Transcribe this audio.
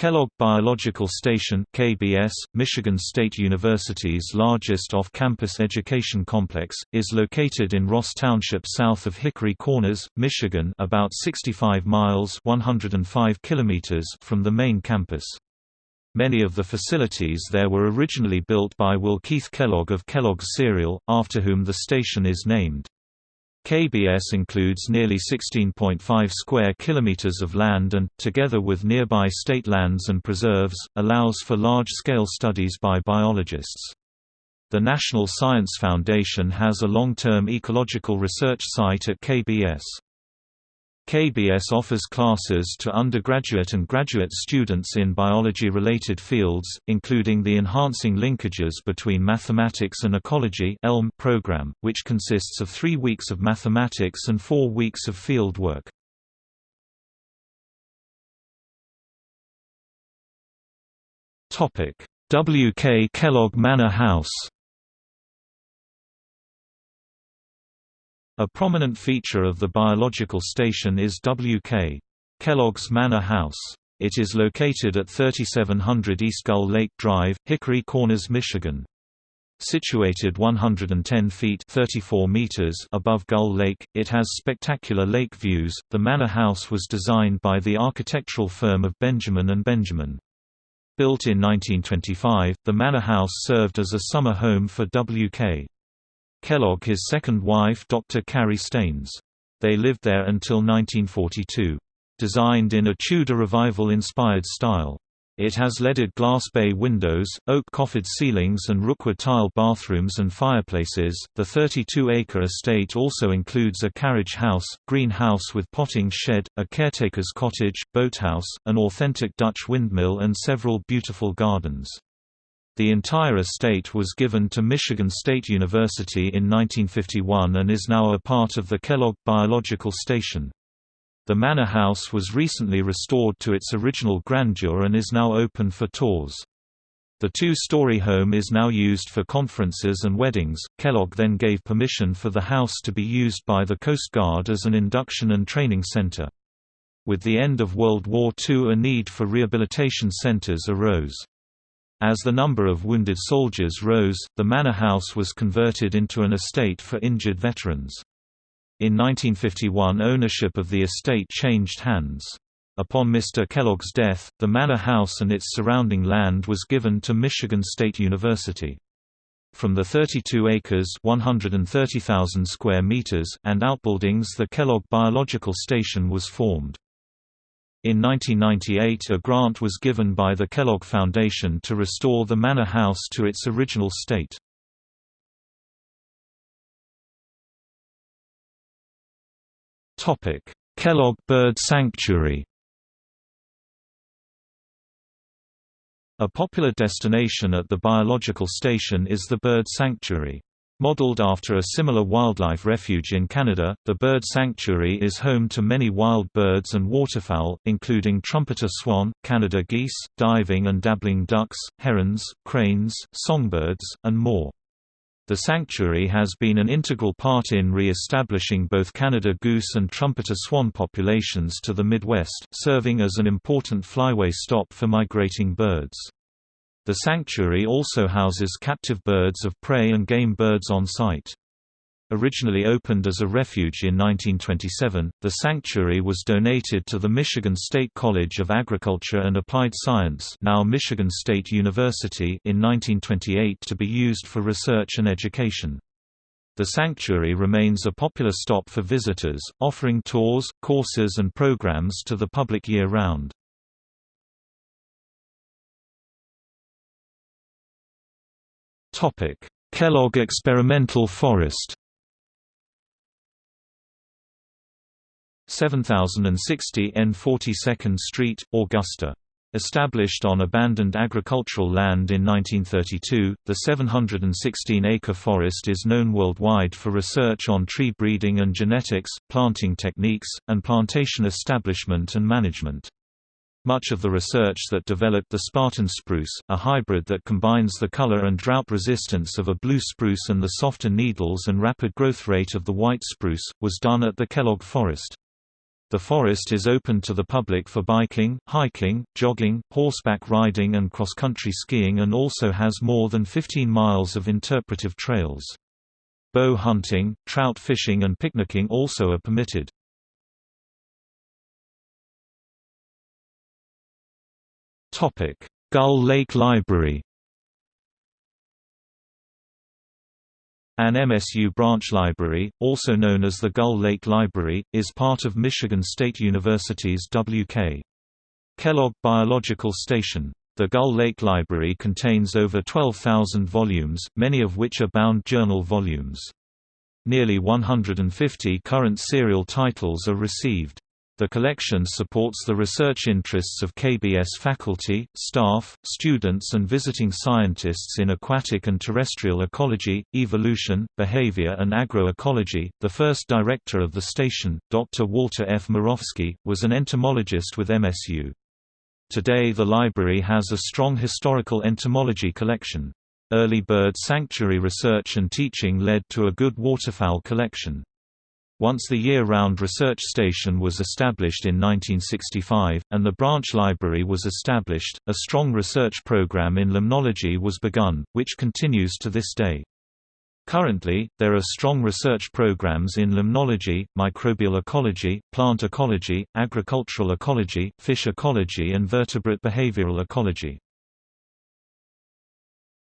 Kellogg Biological Station KBS, Michigan State University's largest off-campus education complex, is located in Ross Township south of Hickory Corners, Michigan about 65 miles 105 kilometers from the main campus. Many of the facilities there were originally built by Will Keith Kellogg of Kellogg's Cereal, after whom the station is named. KBS includes nearly 16.5 square kilometers of land and, together with nearby state lands and preserves, allows for large-scale studies by biologists. The National Science Foundation has a long-term ecological research site at KBS. KBS offers classes to undergraduate and graduate students in biology-related fields, including the Enhancing Linkages Between Mathematics and Ecology program, which consists of three weeks of mathematics and four weeks of field work. W. K. Kellogg Manor House A prominent feature of the biological station is W.K. Kellogg's Manor House. It is located at 3700 East Gull Lake Drive, Hickory Corners, Michigan. Situated 110 feet 34 meters above Gull Lake, it has spectacular lake views. The manor house was designed by the architectural firm of Benjamin and Benjamin. Built in 1925, the manor house served as a summer home for W.K. Kellogg his second wife Dr. Carrie Staines. They lived there until 1942. Designed in a Tudor Revival-inspired style. It has leaded glass bay windows, oak coffered ceilings and rookwood tile bathrooms and fireplaces. The 32-acre estate also includes a carriage house, greenhouse with potting shed, a caretaker's cottage, boathouse, an authentic Dutch windmill and several beautiful gardens. The entire estate was given to Michigan State University in 1951 and is now a part of the Kellogg Biological Station. The manor house was recently restored to its original grandeur and is now open for tours. The two-story home is now used for conferences and weddings. Kellogg then gave permission for the house to be used by the Coast Guard as an induction and training center. With the end of World War II a need for rehabilitation centers arose. As the number of wounded soldiers rose, the manor house was converted into an estate for injured veterans. In 1951 ownership of the estate changed hands. Upon Mr. Kellogg's death, the manor house and its surrounding land was given to Michigan State University. From the 32 acres 130,000 square meters and outbuildings the Kellogg Biological Station was formed. In 1998 a grant was given by the Kellogg Foundation to restore the manor house to its original state. Kellogg Bird Sanctuary A popular destination at the biological station is the Bird Sanctuary. Modeled after a similar wildlife refuge in Canada, the bird sanctuary is home to many wild birds and waterfowl, including trumpeter swan, Canada geese, diving and dabbling ducks, herons, cranes, songbirds, and more. The sanctuary has been an integral part in re-establishing both Canada goose and trumpeter swan populations to the Midwest, serving as an important flyway stop for migrating birds. The sanctuary also houses captive birds of prey and game birds on site. Originally opened as a refuge in 1927, the sanctuary was donated to the Michigan State College of Agriculture and Applied Science now Michigan State University in 1928 to be used for research and education. The sanctuary remains a popular stop for visitors, offering tours, courses and programs to the public year-round. Kellogg Experimental Forest. 7060 N 42nd Street, Augusta. Established on abandoned agricultural land in 1932, the 716-acre forest is known worldwide for research on tree breeding and genetics, planting techniques, and plantation establishment and management. Much of the research that developed the Spartan spruce, a hybrid that combines the color and drought resistance of a blue spruce and the softer needles and rapid growth rate of the white spruce, was done at the Kellogg Forest. The forest is open to the public for biking, hiking, jogging, horseback riding and cross-country skiing and also has more than 15 miles of interpretive trails. Bow hunting, trout fishing and picnicking also are permitted. Gull Lake Library An MSU branch library, also known as the Gull Lake Library, is part of Michigan State University's W.K. Kellogg Biological Station. The Gull Lake Library contains over 12,000 volumes, many of which are bound journal volumes. Nearly 150 current serial titles are received. The collection supports the research interests of KBS faculty, staff, students and visiting scientists in aquatic and terrestrial ecology, evolution, behavior and agroecology. The first director of the station, Dr. Walter F. Morofsky, was an entomologist with MSU. Today the library has a strong historical entomology collection. Early bird sanctuary research and teaching led to a good waterfowl collection. Once the year-round research station was established in 1965, and the branch library was established, a strong research program in limnology was begun, which continues to this day. Currently, there are strong research programs in limnology, microbial ecology, plant ecology, agricultural ecology, fish ecology and vertebrate behavioral ecology.